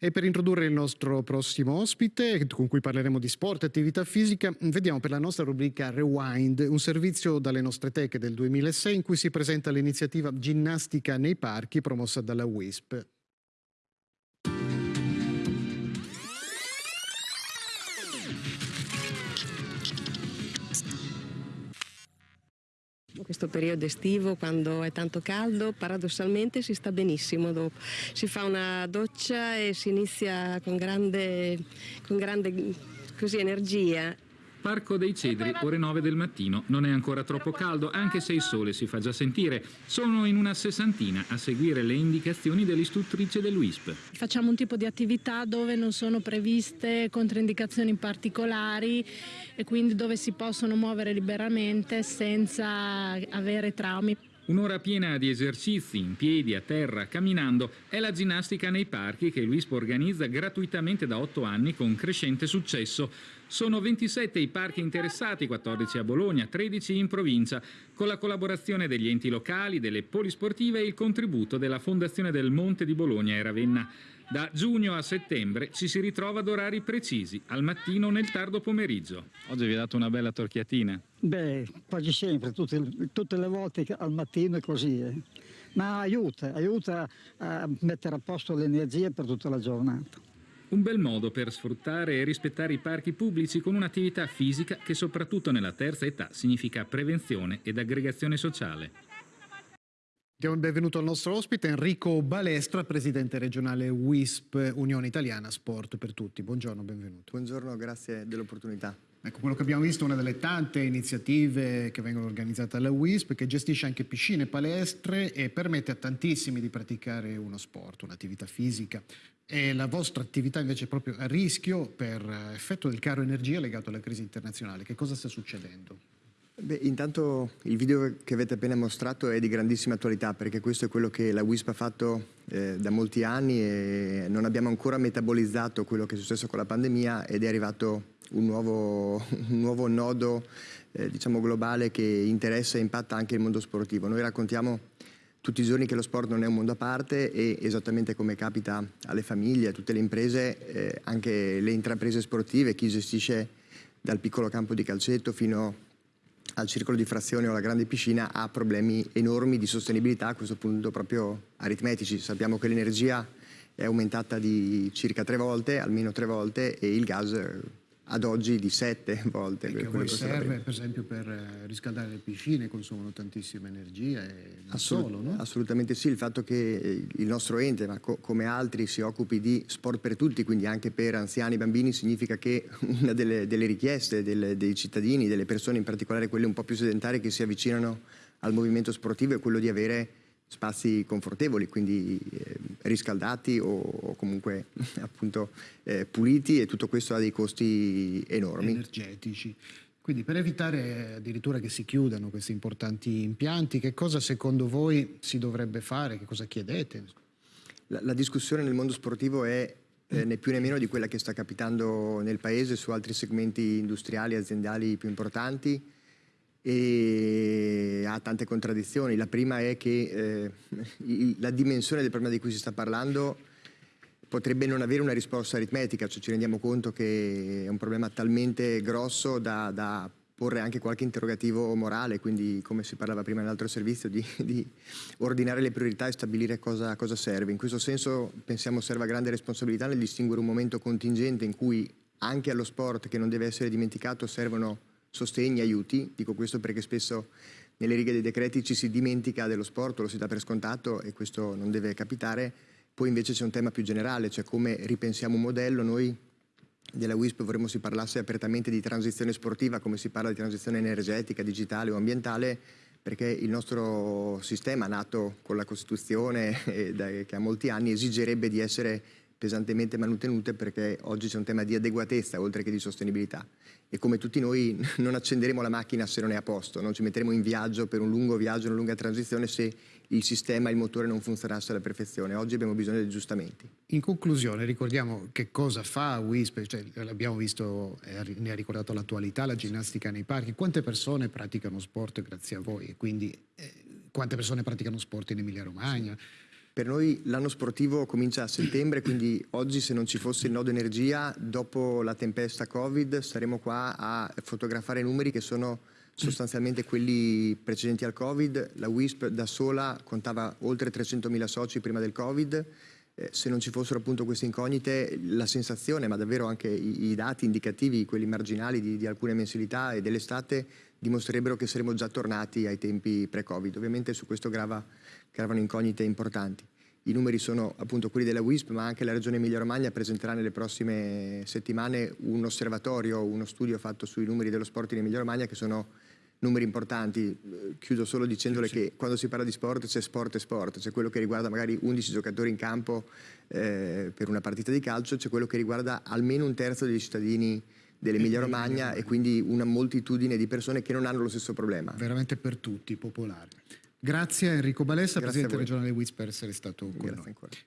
E per introdurre il nostro prossimo ospite, con cui parleremo di sport e attività fisica, vediamo per la nostra rubrica Rewind, un servizio dalle nostre teche del 2006 in cui si presenta l'iniziativa Ginnastica nei parchi promossa dalla WISP. Questo periodo estivo quando è tanto caldo paradossalmente si sta benissimo dopo. Si fa una doccia e si inizia con grande, con grande così, energia Parco dei Cedri, ore 9 del mattino. Non è ancora troppo caldo, anche se il sole si fa già sentire. Sono in una sessantina a seguire le indicazioni dell'istruttrice dell'UISP. Facciamo un tipo di attività dove non sono previste controindicazioni particolari e quindi dove si possono muovere liberamente senza avere traumi. Un'ora piena di esercizi in piedi, a terra, camminando è la ginnastica nei parchi che l'UISP organizza gratuitamente da otto anni con crescente successo. Sono 27 i parchi interessati, 14 a Bologna, 13 in provincia, con la collaborazione degli enti locali, delle polisportive e il contributo della Fondazione del Monte di Bologna e Ravenna. Da giugno a settembre ci si ritrova ad orari precisi, al mattino o nel tardo pomeriggio. Oggi vi ha dato una bella torchiatina. Beh, quasi sempre, tutte, tutte le volte al mattino è così. Eh. Ma aiuta, aiuta a mettere a posto le energie per tutta la giornata. Un bel modo per sfruttare e rispettare i parchi pubblici con un'attività fisica che soprattutto nella terza età significa prevenzione ed aggregazione sociale. Diamo il benvenuto al nostro ospite Enrico Balestra, presidente regionale WISP Unione Italiana Sport per Tutti. Buongiorno, benvenuto. Buongiorno, grazie dell'opportunità. Ecco, quello che abbiamo visto è una delle tante iniziative che vengono organizzate alla WISP, che gestisce anche piscine, palestre e permette a tantissimi di praticare uno sport, un'attività fisica. E la vostra attività invece è proprio a rischio per effetto del caro energia legato alla crisi internazionale. Che cosa sta succedendo? Beh, intanto il video che avete appena mostrato è di grandissima attualità perché questo è quello che la WISP ha fatto eh, da molti anni e non abbiamo ancora metabolizzato quello che è successo con la pandemia ed è arrivato un nuovo, un nuovo nodo eh, diciamo globale che interessa e impatta anche il mondo sportivo. Noi raccontiamo tutti i giorni che lo sport non è un mondo a parte e esattamente come capita alle famiglie, a tutte le imprese, eh, anche le intraprese sportive, chi gestisce dal piccolo campo di calcetto fino a al circolo di frazione o alla grande piscina ha problemi enormi di sostenibilità, a questo punto proprio aritmetici. Sappiamo che l'energia è aumentata di circa tre volte, almeno tre volte, e il gas ad oggi di sette volte. Che a voi serve per esempio per eh, riscaldare le piscine, consumano tantissima energia e non Assolut solo, no? Assolutamente sì, il fatto che eh, il nostro ente, ma co come altri, si occupi di sport per tutti, quindi anche per anziani e bambini, significa che una delle, delle richieste delle, dei cittadini, delle persone, in particolare quelle un po' più sedentarie che si avvicinano al movimento sportivo, è quello di avere spazi confortevoli, quindi eh, riscaldati o, o comunque appunto eh, puliti e tutto questo ha dei costi enormi. Energetici. Quindi per evitare addirittura che si chiudano questi importanti impianti, che cosa secondo voi si dovrebbe fare? Che cosa chiedete? La, la discussione nel mondo sportivo è eh, né più né meno di quella che sta capitando nel Paese su altri segmenti industriali e aziendali più importanti e ha tante contraddizioni. La prima è che eh, la dimensione del problema di cui si sta parlando potrebbe non avere una risposta aritmetica, cioè ci rendiamo conto che è un problema talmente grosso da, da porre anche qualche interrogativo morale, quindi come si parlava prima nell'altro servizio, di, di, ordinare le priorità e stabilire cosa, cosa serve. In questo senso pensiamo serva grande responsabilità nel distinguere un momento contingente in cui anche allo sport, che non deve essere dimenticato, servono sostegni, aiuti, dico questo perché spesso nelle righe dei decreti ci si dimentica dello sport, lo si dà per scontato e questo non deve capitare, poi invece c'è un tema più generale, cioè come ripensiamo un modello, noi della WISP vorremmo si parlasse apertamente di transizione sportiva come si parla di transizione energetica, digitale o ambientale perché il nostro sistema nato con la Costituzione che ha molti anni esigerebbe di essere pesantemente manutenute perché oggi c'è un tema di adeguatezza oltre che di sostenibilità e come tutti noi non accenderemo la macchina se non è a posto, non ci metteremo in viaggio per un lungo viaggio, una lunga transizione se il sistema, il motore non funzionasse alla perfezione. Oggi abbiamo bisogno di aggiustamenti. In conclusione ricordiamo che cosa fa WISP, cioè, l'abbiamo visto, ne ha ricordato l'attualità, la ginnastica nei parchi, quante persone praticano sport grazie a voi e quindi eh, quante persone praticano sport in Emilia Romagna? Per noi l'anno sportivo comincia a settembre, quindi oggi se non ci fosse il nodo energia, dopo la tempesta Covid staremo qua a fotografare numeri che sono sostanzialmente quelli precedenti al Covid. La WISP da sola contava oltre 300.000 soci prima del Covid. Eh, se non ci fossero appunto queste incognite, la sensazione, ma davvero anche i, i dati indicativi, quelli marginali di, di alcune mensilità e dell'estate, dimostrerebbero che saremmo già tornati ai tempi pre-Covid. Ovviamente su questo grava, gravano incognite importanti. I numeri sono appunto quelli della WISP, ma anche la Regione Emilia-Romagna presenterà nelle prossime settimane un osservatorio, uno studio fatto sui numeri dello sport in Emilia-Romagna che sono numeri importanti. Chiudo solo dicendole Sì. che quando si parla di sport c'è sport e sport, c'è quello che riguarda magari 11 giocatori in campo eh, per una partita di calcio, c'è quello che riguarda almeno un terzo dei cittadini dell'Emilia Romagna e quindi una moltitudine di persone che non hanno lo stesso problema. veramente per tutti, popolare. Grazie a Enrico Balessa, Grazie Presidente regionale WIS, per essere stato con Grazie noi. ancora.